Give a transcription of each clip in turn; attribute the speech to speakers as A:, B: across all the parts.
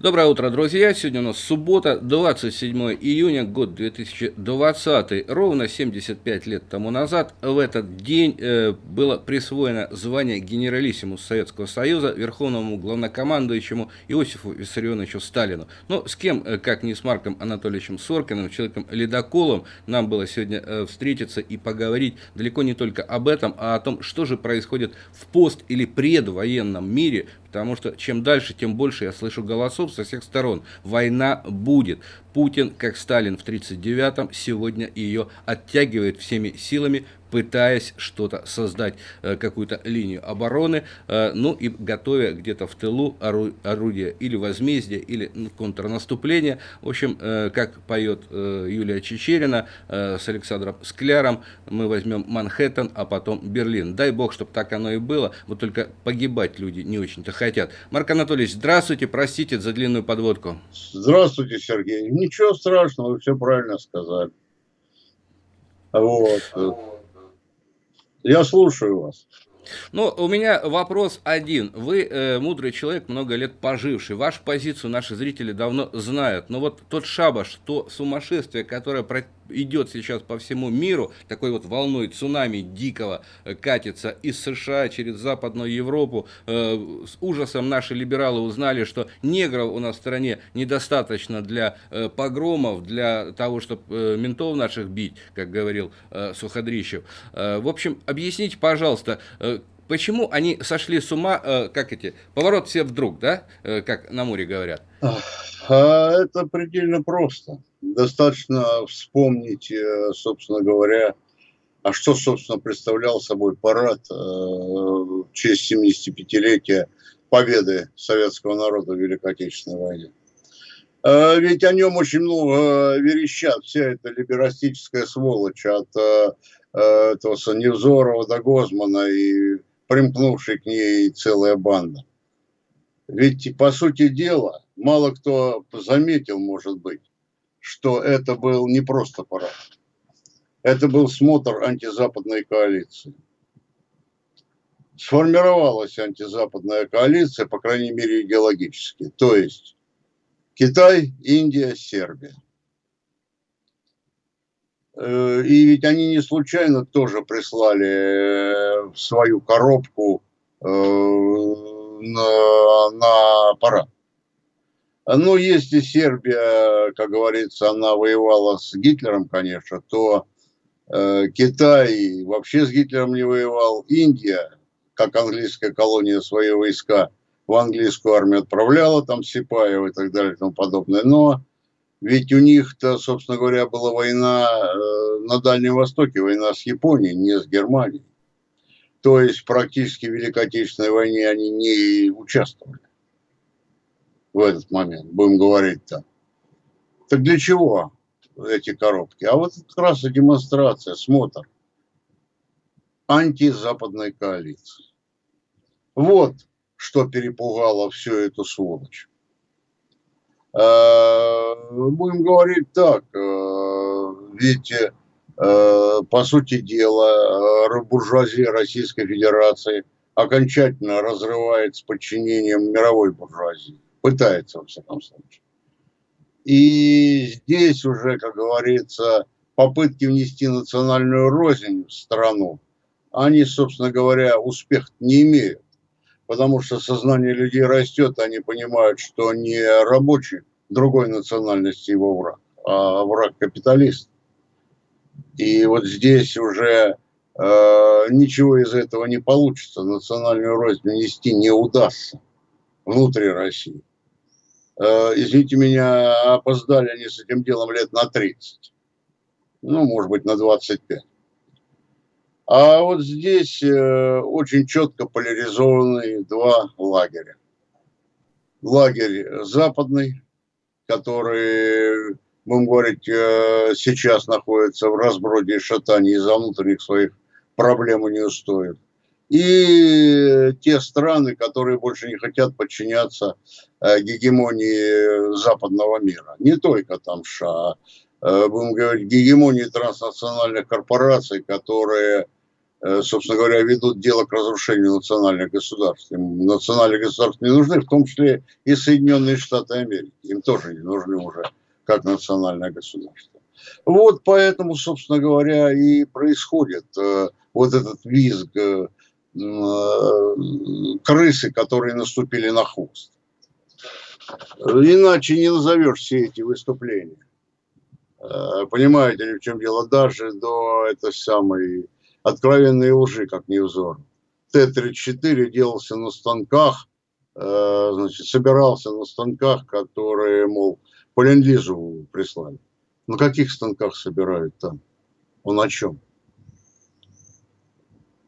A: Доброе утро, друзья. Сегодня у нас суббота, 27 июня, год 2020. Ровно 75 лет тому назад в этот день э, было присвоено звание генералиссимус Советского Союза верховному главнокомандующему Иосифу Виссарионовичу Сталину. Но с кем, э, как не с Марком Анатольевичем Соркиным, человеком-ледоколом, нам было сегодня э, встретиться и поговорить далеко не только об этом, а о том, что же происходит в пост- или предвоенном мире, потому что чем дальше, тем больше я слышу голосов со всех сторон. Война будет. Путин, как Сталин в 1939-м, сегодня ее оттягивает всеми силами, пытаясь что-то создать, э, какую-то линию обороны, э, ну и готовя где-то в тылу орудие или возмездия, или контрнаступления. В общем, э, как поет Юлия Чечерина с Александром Скляром, мы возьмем Манхэттен, а потом Берлин. Дай бог, чтобы так оно и было, вот только погибать люди не очень-то хотят. Марк Анатольевич, здравствуйте, простите за длинную подводку.
B: Здравствуйте, Сергей. Ничего страшного, вы все правильно сказали. Вот. Я слушаю вас.
A: Ну, у меня вопрос один. Вы э, мудрый человек, много лет поживший. Вашу позицию наши зрители давно знают. Но вот тот шабаш, то сумасшествие, которое идет сейчас по всему миру, такой вот волной цунами дикого э, катится из США через Западную Европу. Э, с ужасом наши либералы узнали, что негров у нас в стране недостаточно для э, погромов, для того, чтобы ментов наших бить, как говорил Суходрищев. В общем, объясните, пожалуйста, почему они сошли с ума, как эти, поворот все вдруг, да, как на море говорят?
B: А это предельно просто. Достаточно вспомнить, э, собственно говоря, а что, собственно, представлял собой парад э, в честь 75-летия победы советского народа в Великой Отечественной войне. Э, ведь о нем очень много верещат, вся эта либерастическая сволочь от этого Невзорова до Гозмана и примкнувшей к ней целая банда. Ведь, по сути дела, мало кто заметил, может быть, что это был не просто парад. Это был смотр антизападной коалиции. Сформировалась антизападная коалиция, по крайней мере, идеологически. То есть Китай, Индия, Сербия. Э, и ведь они не случайно тоже прислали в свою коробку э, на, на парад. Ну, если Сербия, как говорится, она воевала с Гитлером, конечно, то э, Китай вообще с Гитлером не воевал. Индия, как английская колония, свои войска в английскую армию отправляла, там Сипаева и так далее и тому подобное. Но ведь у них-то, собственно говоря, была война э, на Дальнем Востоке, война с Японией, не с Германией. То есть практически в Великой Отечественной войне они не участвовали в этот момент, будем говорить так. Так для чего эти коробки? А вот как раз и демонстрация, смотр антизападной коалиции. Вот что перепугало всю эту сволочь. Э, будем говорить так, э, ведь э, по сути дела буржуазия Российской Федерации окончательно разрывает с подчинением мировой буржуазии пытается, во всяком случае. И здесь уже, как говорится, попытки внести национальную рознь в страну, они, собственно говоря, успех не имеют. Потому что сознание людей растет, они понимают, что не рабочий другой национальности его враг, а враг капиталист. И вот здесь уже э, ничего из этого не получится, национальную рознь внести не удастся внутри России. Э, извините меня, опоздали они с этим делом лет на 30. Ну, может быть, на 25. А вот здесь э, очень четко поляризованы два лагеря. Лагерь западный, который, будем говорить, э, сейчас находится в разброде и шатании из-за внутренних своих проблем и не устоит и те страны, которые больше не хотят подчиняться э, гегемонии западного мира. Не только там США, будем говорить, гегемонии транснациональных корпораций, которые собственно говоря, ведут дело к разрушению национальных государств. Им национальные государства не нужны, в том числе и Соединенные Штаты Америки. Им тоже не нужны уже как национальное государство. Вот поэтому, собственно говоря, и происходит э, вот этот визг э, э, крысы, которые наступили на хвост. Иначе не назовешь все эти выступления. Э, понимаете ли, в чем дело? Даже до этой самой откровенной лжи, как невзор. Т-34 делался на станках, э, значит, собирался на станках, которые, мол, по ленд прислали. На каких станках собирают там? Он о чем?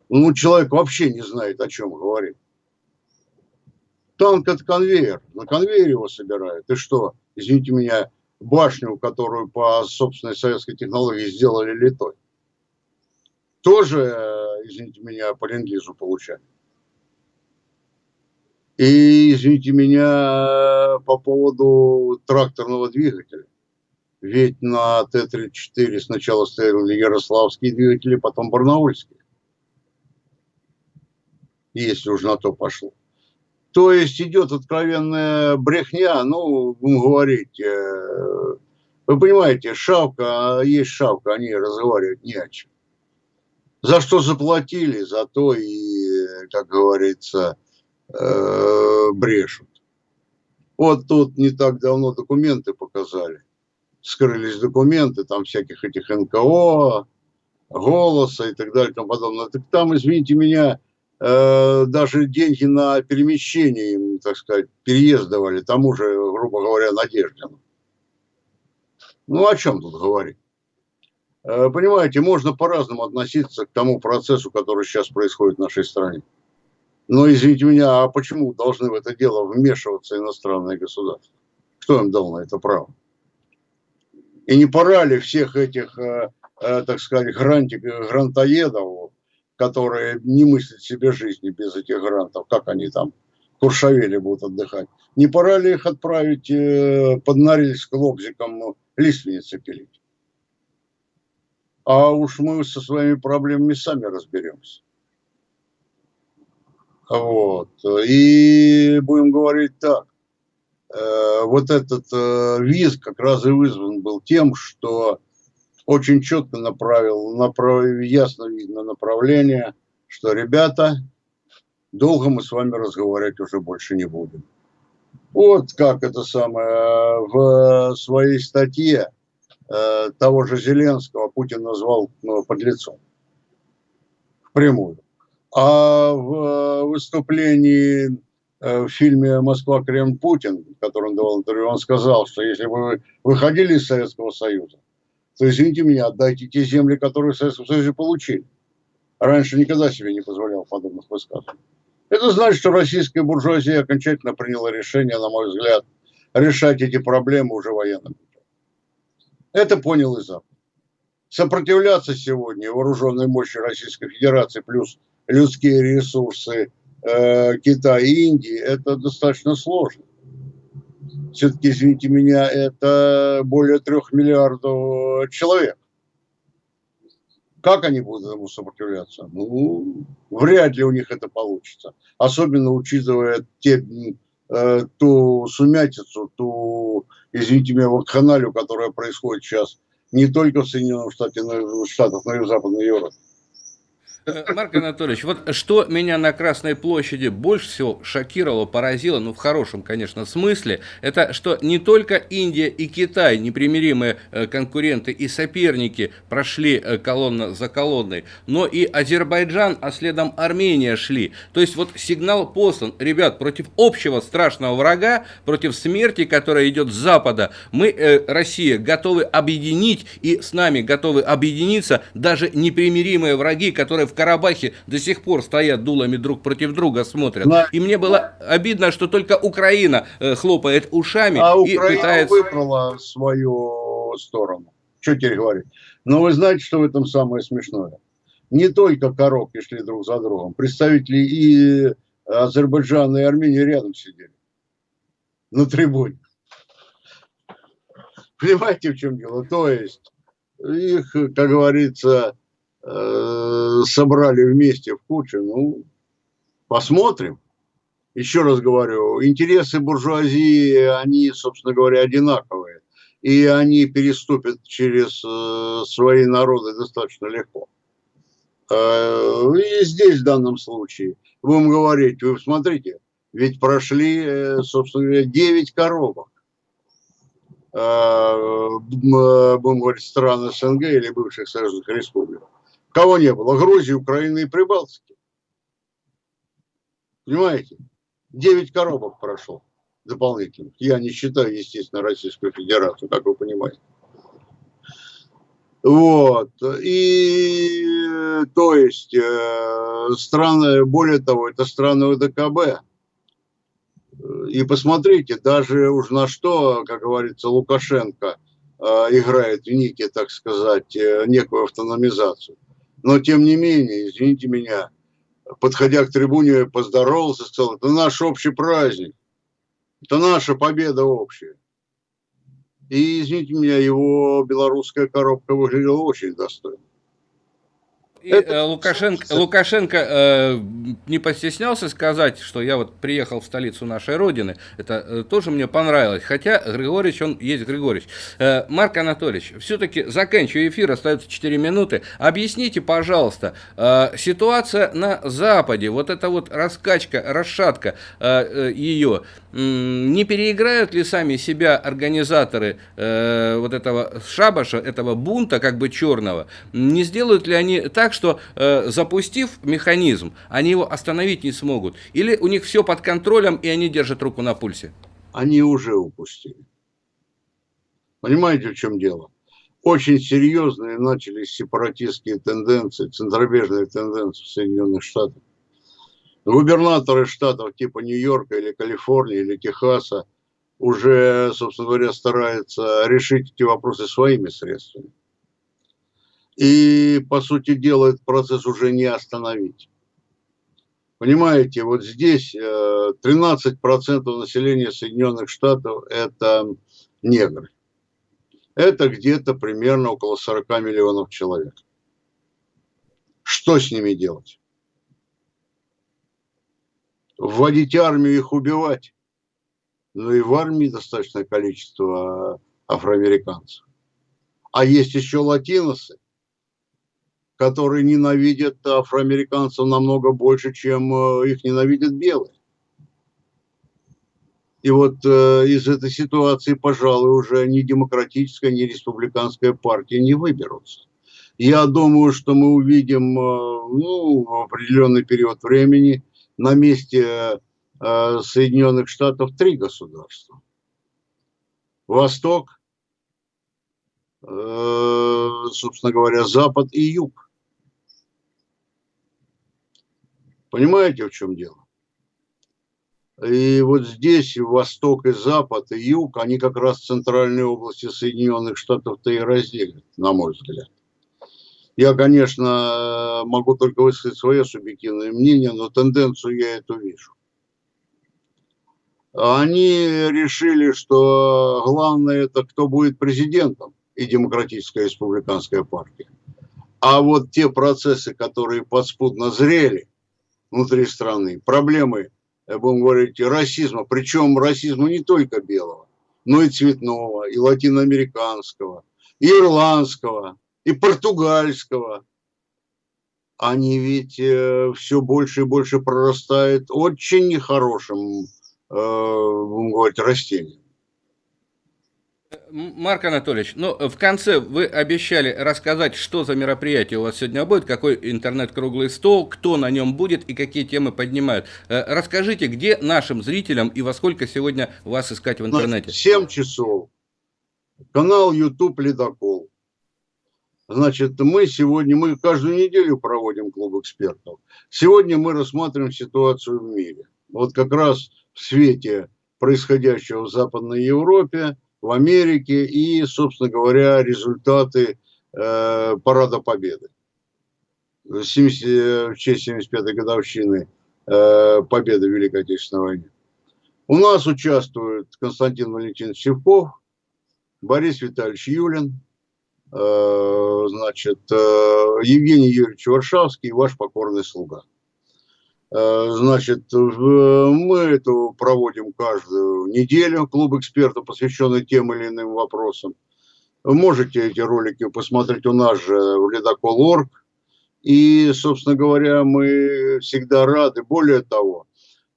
B: Ну, человек вообще не знает, о чем говорит. Танк – это конвейер. На конвейере его собирают. И что, извините меня, башню, которую по собственной советской технологии сделали литой, тоже, э, извините меня, по ленд получали. И, извините меня, по поводу тракторного двигателя. Ведь на Т-34 сначала стояли ярославские двигатели, потом барнаульские. Если уж на то пошло. То есть идет откровенная брехня, ну, будем говорить, э, вы понимаете, шавка, а есть шавка, они разговаривают не о чем. За что заплатили, за то и, как говорится, э, брешут. Вот тут не так давно документы показали. Скрылись документы, там всяких этих НКО, голоса и так далее и тому подобное. Так там, извините меня, Э, даже деньги на перемещение им, так сказать, переезд давали тому же, грубо говоря, Надеждину. Ну, о чем тут говорить? Э, понимаете, можно по-разному относиться к тому процессу, который сейчас происходит в нашей стране. Но, извините меня, а почему должны в это дело вмешиваться иностранные государства? Кто им дал на это право? И не пора ли всех этих, э, так сказать, грантик, грантоедов которые не мыслят себе жизни без этих грантов, как они там Куршавели будут отдыхать. Не пора ли их отправить э, под Норильск лобзиком лиственницы пилить? А уж мы со своими проблемами сами разберемся. Вот. И будем говорить так. Э, вот этот э, визг как раз и вызван был тем, что очень четко направил, направил, ясно видно направление, что, ребята, долго мы с вами разговаривать уже больше не будем. Вот как это самое, в своей статье того же Зеленского Путин назвал ну, подлецом. Впрямую. А в выступлении э, в фильме «Москва, Кремль, Путин», который он давал интервью, он сказал, что если бы вы выходили из Советского Союза, то извините меня, отдайте те земли, которые в Советском Союзе получили. Раньше никогда себе не позволял подобных высказываний. Это значит, что российская буржуазия окончательно приняла решение, на мой взгляд, решать эти проблемы уже военным путем. Это понял и Запад. Сопротивляться сегодня вооруженной мощи Российской Федерации плюс людские ресурсы э, Китая и Индии, это достаточно сложно все-таки, извините меня, это более трех миллиардов человек. Как они будут этому сопротивляться? Ну, вряд ли у них это получится. Особенно учитывая те, э, ту сумятицу, ту, извините меня, вакханалию, которая происходит сейчас не только в Соединенных Штатах, но и в Западной Европе.
A: Э, Марк Анатольевич, вот что меня на Красной площади больше всего шокировало, поразило, ну в хорошем, конечно, смысле, это что не только Индия и Китай, непримиримые э, конкуренты и соперники, прошли э, колонна за колонной, но и Азербайджан, а следом Армения шли. То есть вот сигнал послан, ребят, против общего страшного врага, против смерти, которая идет с Запада, мы, Россия, готовы объединить и с нами готовы объединиться даже непримиримые враги, которые в Карабахе до сих пор стоят дулами друг против друга, смотрят. Да. И мне было обидно, что только Украина э, хлопает ушами
B: а и Украина пытается... выбрала свою сторону. Что теперь говорить? Но вы знаете, что в этом самое смешное? Не только коробки шли друг за другом. Представители и Азербайджана, и Армении рядом сидели. На трибуне. Понимаете, в чем дело? То есть их, как говорится, э, собрали вместе в кучу, ну, посмотрим. Еще раз говорю, интересы буржуазии, они, собственно говоря, одинаковые. И они переступят через э, свои народы достаточно легко. Э, и здесь в данном случае будем говорить, вы смотрите, ведь прошли, собственно говоря, 9 коробок. Будем говорить, стран СНГ или бывших союзных республик. Кого не было? Грузии, Украины и Прибалтики. Понимаете? 9 коробок прошло дополнительных. Я не считаю, естественно, Российскую Федерацию, как вы понимаете. Вот. И, то есть, э, страны, более того, это страны ВДКБ. И посмотрите, даже уж на что, как говорится, Лукашенко э, играет в Нике, так сказать, э, некую автономизацию. Но, тем не менее, извините меня, подходя к трибуне, поздоровался, сказал, это наш общий праздник, это наша победа общая. И, извините меня, его белорусская коробка выглядела очень достойно.
A: И это... Э, Лукашенко, Лукашенко э, не постеснялся сказать, что я вот приехал в столицу нашей Родины. Это э, тоже мне понравилось. Хотя Григорьевич, он есть Григорьевич. Э, Марк Анатольевич, все-таки заканчивая эфир, остается 4 минуты. Объясните, пожалуйста, э, ситуация на Западе, вот эта вот раскачка, расшатка э, э, ее, не переиграют ли сами себя организаторы э, вот этого шабаша, этого бунта, как бы черного? Не сделают ли они так, что э, запустив механизм, они его остановить не смогут? Или у них все под контролем, и они держат руку на пульсе?
B: Они уже упустили. Понимаете, в чем дело? Очень серьезные начались сепаратистские тенденции, центробежные тенденции в Соединенных Штатах. Губернаторы штатов типа Нью-Йорка или Калифорнии или Техаса уже, собственно говоря, стараются решить эти вопросы своими средствами. И, по сути дела, этот процесс уже не остановить. Понимаете, вот здесь 13% э, населения Соединенных Штатов – это негры. Это где-то примерно около 40 миллионов человек. Что с ними делать? Вводить армию, их убивать? Ну и в армии достаточное количество афроамериканцев. А есть еще латиносы, которые ненавидят афроамериканцев намного больше, чем э, их ненавидят белые. И вот э, из этой ситуации, пожалуй, уже ни демократическая, ни республиканская партия не выберутся. Я думаю, что мы увидим э, ну, в определенный период времени на месте э, Соединенных Штатов три государства. Восток, э, собственно говоря, Запад и Юг. Понимаете, в чем дело? И вот здесь Восток и Запад, и Юг, они как раз центральные области Соединенных Штатов-то и разделят, на мой взгляд. Я, конечно, могу только высказать свое субъективное мнение, но тенденцию я эту вижу. Они решили, что главное это кто будет президентом и Демократическая республиканская партия. А вот те процессы, которые подспудно зрели, внутри страны, проблемы, будем говорить, расизма, причем расизма не только белого, но и цветного, и латиноамериканского, и ирландского, и португальского. Они ведь э, все больше и больше прорастают очень нехорошим, э, будем говорить, растением.
A: Марк Анатольевич, ну, в конце вы обещали рассказать, что за мероприятие у вас сегодня будет, какой интернет-круглый стол, кто на нем будет и какие темы поднимают. Э, расскажите, где нашим зрителям и во сколько сегодня вас искать в интернете?
B: 7 часов. Канал YouTube «Ледокол». Значит, мы сегодня, мы каждую неделю проводим клуб экспертов. Сегодня мы рассматриваем ситуацию в мире. Вот как раз в свете происходящего в Западной Европе – в Америке и, собственно говоря, результаты э, Парада Победы. 70, в честь 75-й годовщины э, Победы в Великой Отечественной войне. У нас участвуют Константин Валентинович Севков, Борис Витальевич Юлин, значит, э, Евгений Юрьевич Варшавский, ваш покорный слуга. Э, значит, мы это проводим каждую неделю, клуб экспертов, посвященный тем или иным вопросам. Можете эти ролики посмотреть у нас же в Ледокол.орг. И, собственно говоря, мы всегда рады. Более того,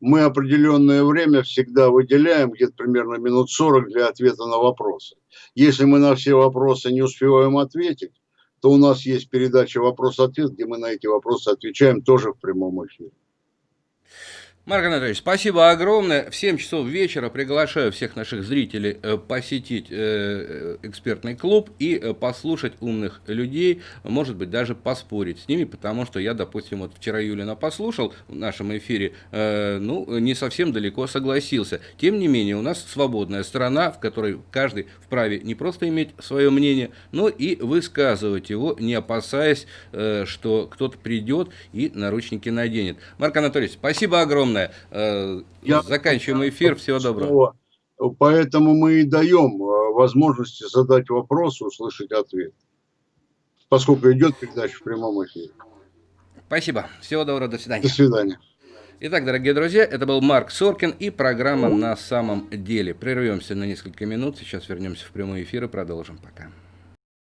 B: мы определенное время всегда выделяем, где-то примерно минут 40 для ответа на вопросы. Если мы на все вопросы не успеваем ответить, то у нас есть передача «Вопрос-ответ», где мы на эти вопросы отвечаем тоже в прямом эфире.
A: Марк Анатольевич, спасибо огромное. В 7 часов вечера приглашаю всех наших зрителей э, посетить э, э, экспертный клуб и послушать умных людей, может быть, даже поспорить с ними, потому что я, допустим, вот вчера Юлина послушал в нашем эфире, ну, не совсем далеко согласился. Тем не менее, у нас свободная страна, в которой каждый вправе не просто иметь свое мнение, но и высказывать его, не опасаясь, что кто-то придет и наручники наденет. Марк Анатольевич, спасибо огромное огромное. Э, Я Заканчиваем эфир. Всего доброго.
B: Поэтому мы и даем э, возможности задать вопрос, услышать ответ. Поскольку идет передача в прямом эфире.
A: Спасибо. Всего доброго. До свидания.
B: До свидания.
A: Итак, дорогие друзья, это был Марк Соркин и программа «На самом деле». Прервемся на несколько минут. Сейчас вернемся в прямой эфир и продолжим. Пока.